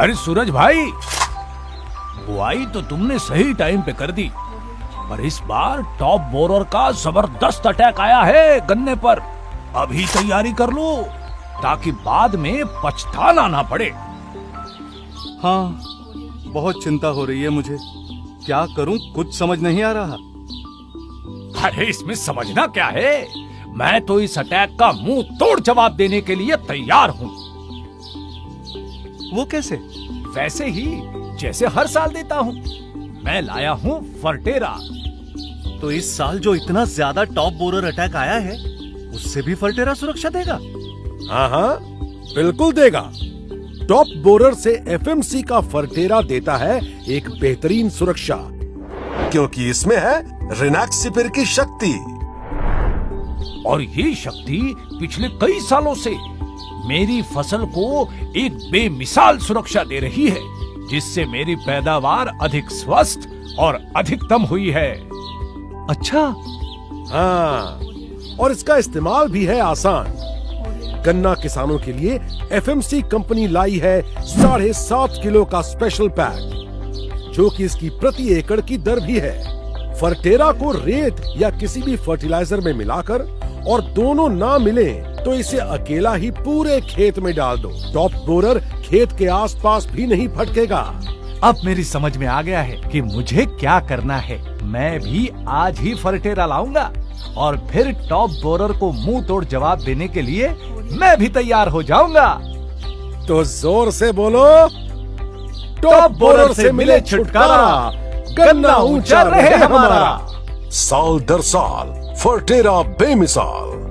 अरे सूरज भाई बुआई तो तुमने सही टाइम पे कर दी पर इस बार टॉप बोरर का ज़बरदस्त अटैक आया है गन्ने पर। अभी तैयारी कर लो ताकि बाद में पछताना ना पड़े। हाँ बहुत चिंता हो रही है मुझे। क्या करूँ कुछ समझ नहीं आ रहा। अरे इसमें समझना क्या है? मैं तो इस अटैक का मुँह तोड़ जवाब देने के लिए तैयार हूँ। वो कैसे? वैसे ही जैसे हर साल देता हूँ। मैं लाया हूँ फर्टेरा। तो इस साल जो इतना ज़्यादा टॉप बोरर अटैक आया है उससे भी फर्टेरा सुरक्षा देगा? हाँ हाँ बिल्कुल देगा। टॉप बोरर से एफएमसी का फर्टेरा देता है एक बेहतरीन सुरक्षा। क्योंकि इसमें है रिनैक्सिपिर की शक्ति। और ये शक्ति पिछले कई सालों से मेरी फ़सल को एक बेमिसाल सुरक्षा दे रही है जिससे मेरी पैदावार अधिक स्वस्थ और अधिकतम हुई है। अच्छा। हाँ और इसका इस्तेमाल भी है आसान। गन्ना किसानों के लिए एफएमसी कंपनी लाई है साढ़े सात किलो का स्पेशल पैक जो कि इसकी प्रति एकड़ की दर भी है। फर्टेरा को रेत या किसी भी फर्टिलाइज़र में मिलाकर और दोनों ना मिले तो इसे अकेला ही पूरे खेत में डाल दो। टॉप बोरर खेत के आसपास भी नहीं फटकेगा अब मेरी समझ में आ गया है कि मुझे क्या करना है। मैं भी आज ही फर्टेरा लाऊँगा। और फिर टॉप बोरर को मुँह तोड़ जवाब देने के लिए मैं भी तैयार हो जाऊँगा। तो ज़ोर से बोलो टॉप बोरर से मिले छुटकारा। गन्ना ऊँचा रहे हमारा। साल दर साल फर्टेरा बेमिसाल।